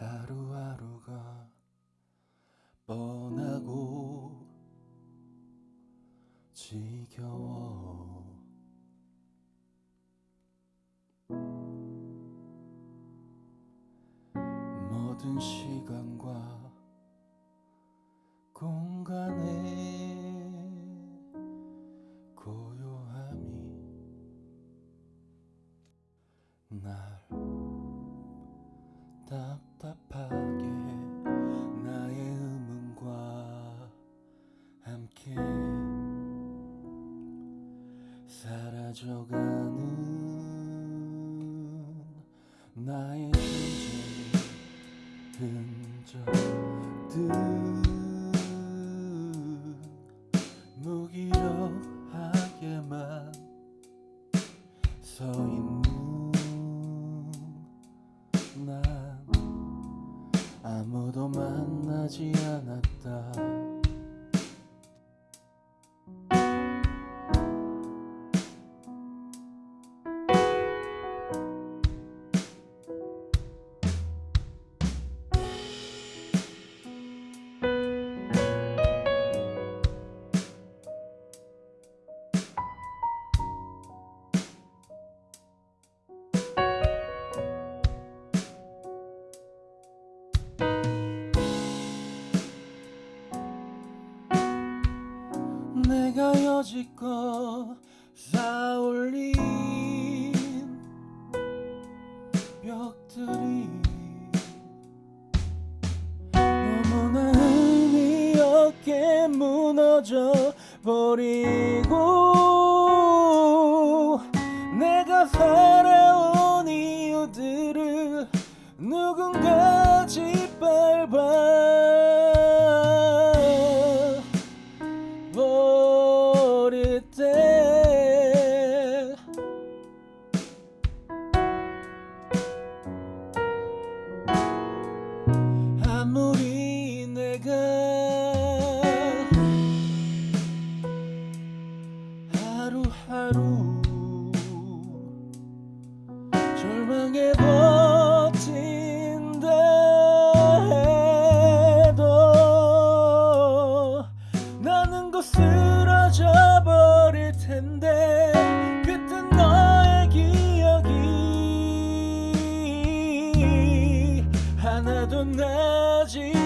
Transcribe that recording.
하루하루가 뻔하고 지겨워. 모든 시간과 공간에 함께 사라져가는 나의 존재 흔적들 무기력하게만 서 있는 난 아무도 만나지 않았다 내가 여지껏 쌓아올린 벽들이 너무나 의미 없게 무너져 버리고 나도 나지